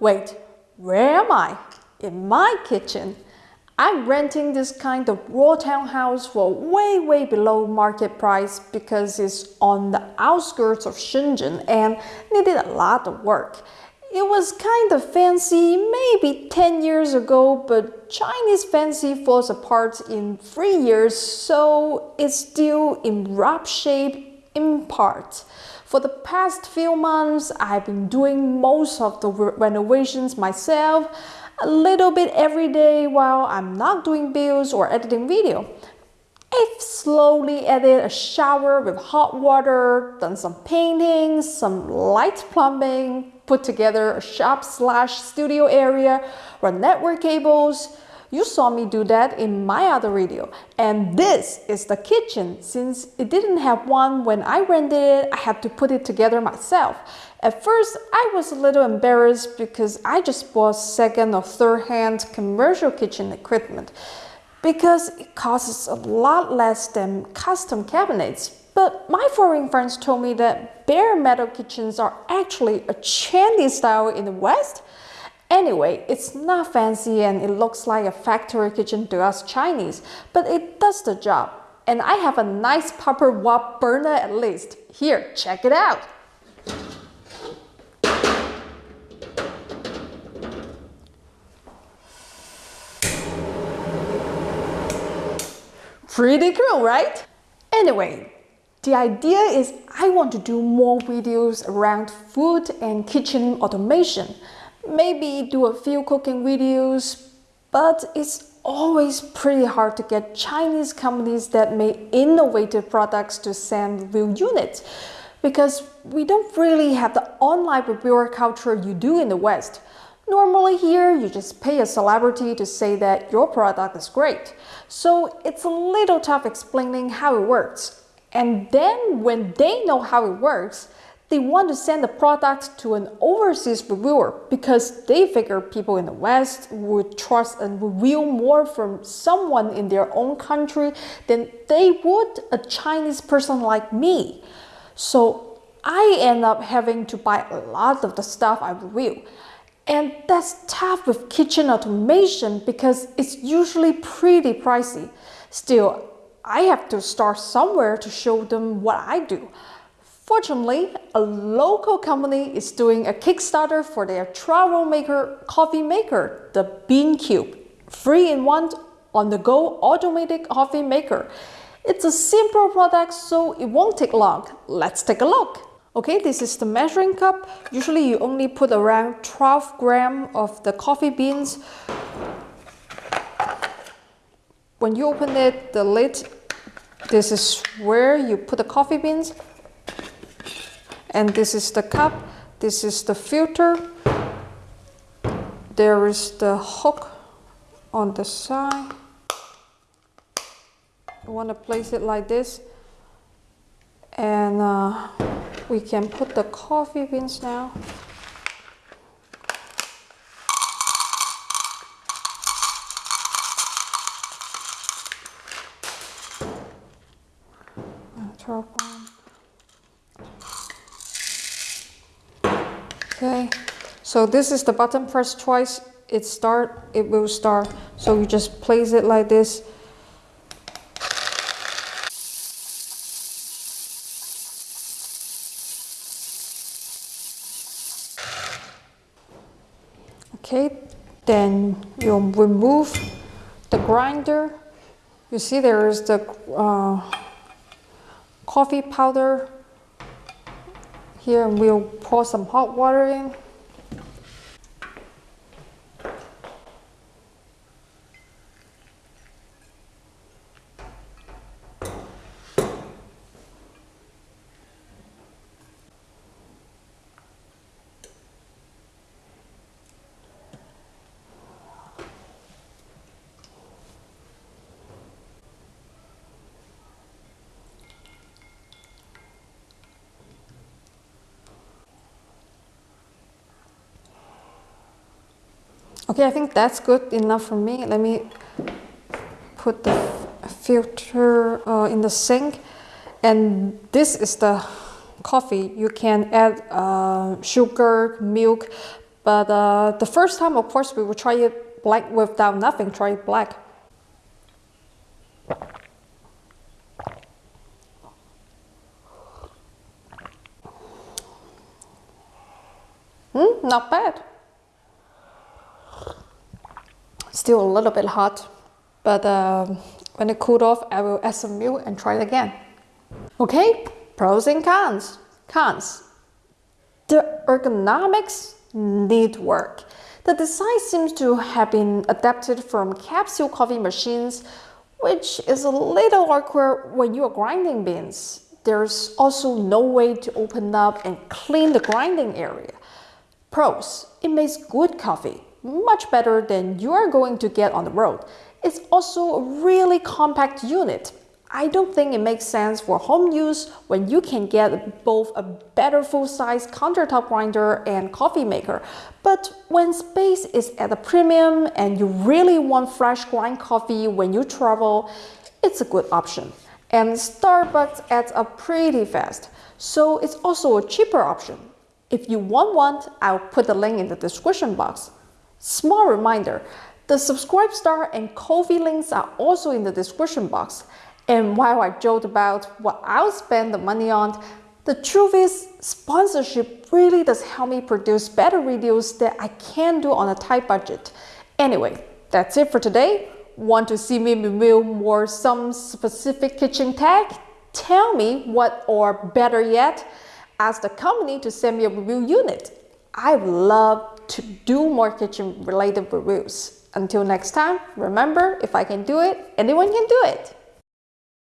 Wait, where am I? In my kitchen. I'm renting this kind of raw townhouse for way, way below market price because it's on the outskirts of Shenzhen and needed a lot of work. It was kind of fancy maybe 10 years ago, but Chinese fancy falls apart in three years, so it's still in rough shape in part. For the past few months, I've been doing most of the renovations myself a little bit every day while I'm not doing bills or editing video. I've slowly added a shower with hot water, done some painting, some light plumbing, put together a shop slash studio area, run network cables. You saw me do that in my other video. And this is the kitchen. Since it didn't have one when I rented it, I had to put it together myself. At first, I was a little embarrassed because I just bought second or third hand commercial kitchen equipment because it costs a lot less than custom cabinets. But my foreign friends told me that bare metal kitchens are actually a trendy style in the West. Anyway, it's not fancy and it looks like a factory kitchen to us Chinese, but it does the job. And I have a nice proper wok burner at least. Here, check it out. Pretty cool, right? Anyway, the idea is I want to do more videos around food and kitchen automation. Maybe do a few cooking videos, but it's always pretty hard to get Chinese companies that make innovative products to send real units because we don't really have the online reviewer culture you do in the West. Normally here, you just pay a celebrity to say that your product is great. So it's a little tough explaining how it works. And then when they know how it works, they want to send the product to an overseas reviewer because they figure people in the West would trust and review more from someone in their own country than they would a Chinese person like me. So I end up having to buy a lot of the stuff I review. And that's tough with kitchen automation because it's usually pretty pricey. Still, I have to start somewhere to show them what I do. Fortunately, a local company is doing a Kickstarter for their travel maker coffee maker, the Bean Cube. Free in one on-the-go automatic coffee maker. It's a simple product, so it won't take long. Let's take a look. Okay, this is the measuring cup. Usually you only put around 12 gram of the coffee beans. When you open it, the lid, this is where you put the coffee beans. And this is the cup. This is the filter. There is the hook on the side. You want to place it like this. And uh, we can put the coffee beans now. Drop on. Okay, so this is the button press twice. It start, it will start. So you just place it like this Okay, then you remove the grinder. You see there is the uh, coffee powder. Here we'll pour some hot water in. Okay, I think that's good enough for me. Let me put the filter uh, in the sink. And this is the coffee. You can add uh, sugar, milk, But uh, the first time, of course, we will try it black without nothing, try it black. Hmm, not bad. Still a little bit hot, but uh, when it cooled off, I will add some milk and try it again. Okay, pros and cons. Cons. The ergonomics need work. The design seems to have been adapted from capsule coffee machines, which is a little awkward when you are grinding beans. There's also no way to open up and clean the grinding area. Pros, it makes good coffee, much better than you are going to get on the road. It's also a really compact unit. I don't think it makes sense for home use when you can get both a better full-size countertop grinder and coffee maker. But when space is at a premium and you really want fresh grind coffee when you travel, it's a good option. And Starbucks adds up pretty fast, so it's also a cheaper option. If you want one, I'll put the link in the description box. Small reminder, the SubscribeStar and Ko-fi links are also in the description box. And while I joked about what I'll spend the money on, the truth is sponsorship really does help me produce better videos that I can do on a tight budget. Anyway, that's it for today. Want to see me review more some specific kitchen tech? Tell me what or better yet, ask the company to send me a review unit. I would love to do more kitchen related reviews. Until next time, remember, if I can do it, anyone can do it.